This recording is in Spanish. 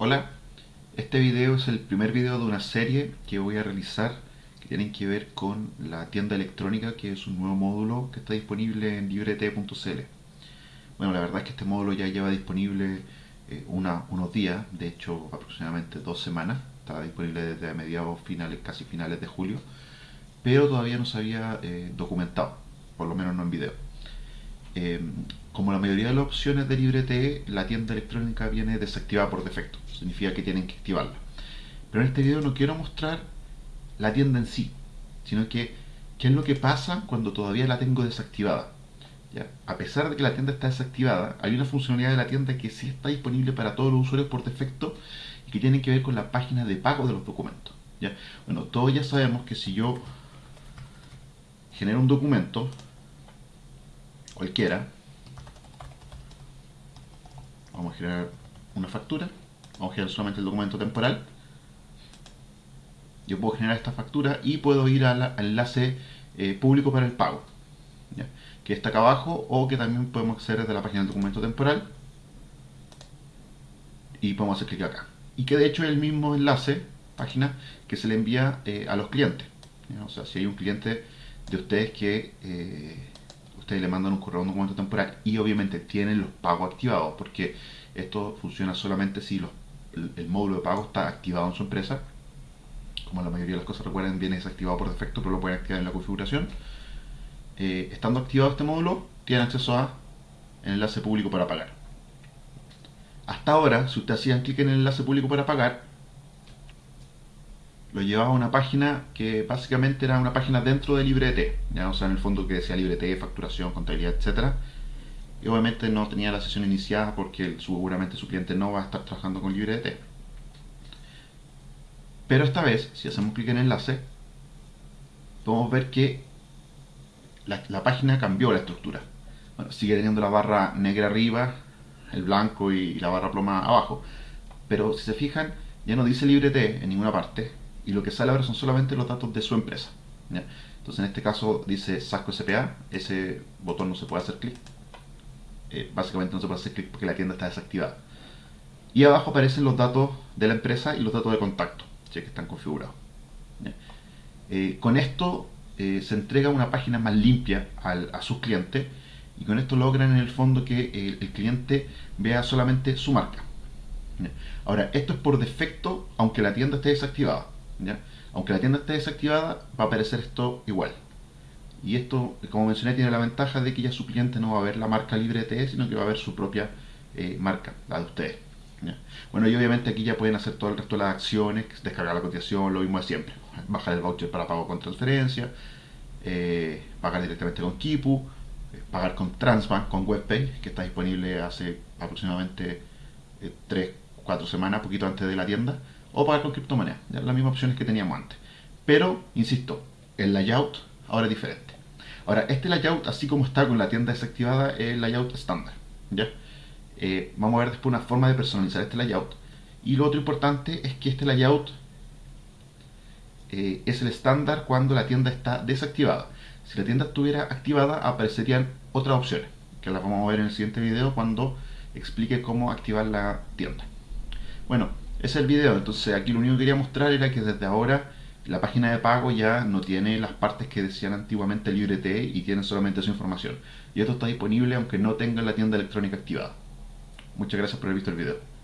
Hola, este video es el primer video de una serie que voy a realizar que tienen que ver con la tienda electrónica que es un nuevo módulo que está disponible en librete.cl Bueno, la verdad es que este módulo ya lleva disponible eh, unos días, de hecho aproximadamente dos semanas, estaba disponible desde mediados finales, casi finales de julio, pero todavía no se había eh, documentado, por lo menos no en video. Eh, como la mayoría de las opciones de LibreTE, la tienda electrónica viene desactivada por defecto. Significa que tienen que activarla. Pero en este video no quiero mostrar la tienda en sí, sino que qué es lo que pasa cuando todavía la tengo desactivada. A pesar de que la tienda está desactivada, hay una funcionalidad de la tienda que sí está disponible para todos los usuarios por defecto y que tiene que ver con la página de pago de los documentos. Bueno, todos ya sabemos que si yo genero un documento, cualquiera, vamos a generar una factura, vamos a generar solamente el documento temporal, yo puedo generar esta factura y puedo ir al, enlace eh, público para el pago, que está acá abajo o que también podemos acceder desde la página del documento temporal y podemos hacer clic acá. Y que de hecho es el mismo enlace, página, que se le envía eh, a los clientes. O sea, si hay un cliente de ustedes que eh, ustedes le mandan un correo a un documento temporal y obviamente tienen los pagos activados porque esto funciona solamente si el, módulo de pago está activado en su empresa. Como la mayoría de las cosas recuerden viene desactivado por defecto pero lo pueden activar en la configuración. Eh, estando activado este módulo tienen acceso a el enlace público para pagar. Hasta ahora si ustedes hacían clic en el enlace público para pagar lo llevaba a una página que básicamente era una página dentro de LibreT, ¿ya? o sea, en el fondo que decía LibreT, facturación, contabilidad, etcétera. Y obviamente no tenía la sesión iniciada porque seguramente su cliente no va a estar trabajando con LibreT. Pero esta vez, si hacemos clic en enlace, podemos ver que la, página cambió la estructura. Bueno, sigue teniendo la barra negra arriba, el blanco y, la barra ploma abajo. Pero si se fijan, ya no dice LibreT en ninguna parte, y lo que sale ahora son solamente los datos de su empresa. Entonces en este caso dice Sasco SPA, ese botón no se puede hacer clic. Eh, básicamente no se puede hacer clic porque la tienda está desactivada. Y abajo aparecen los datos de la empresa y los datos de contacto, que están configurados. Eh, con esto eh, se entrega una página más limpia a sus clientes y con esto logran en el fondo que el cliente vea solamente su marca. Ahora, esto es por defecto, aunque la tienda esté desactivada. Aunque la tienda esté desactivada, va a aparecer esto igual. Y esto, como mencioné, tiene la ventaja de que ya su cliente no va a ver la marca LibreTE, sino que va a ver su propia eh, marca, la de ustedes. Bueno, y obviamente aquí ya pueden hacer todo el resto de las acciones, descargar la cotización, lo mismo de siempre. Bajar el voucher para pago con transferencia, eh, pagar directamente con Kipu, eh, pagar con Transbank, con WebPay, que está disponible hace aproximadamente 3, 4 semanas, poquito antes de la tienda o pagar con criptomonedas, las mismas opciones que teníamos antes. Pero, insisto, el layout ahora es diferente. Ahora, este layout, así como está con la tienda desactivada, es el layout estándar. ¿ya? Eh, vamos a ver después una forma de personalizar este layout. Y lo otro importante es que este layout eh, es el estándar cuando la tienda está desactivada. Si la tienda estuviera activada, aparecerían otras opciones, que las vamos a ver en el siguiente video cuando explique cómo activar la tienda. Bueno, es el video, entonces aquí lo único que quería mostrar era que desde ahora la página de pago ya no tiene las partes que decían antiguamente LibreT y tiene solamente su información. Y esto está disponible aunque no tenga la tienda electrónica activada. Muchas gracias por haber visto el video.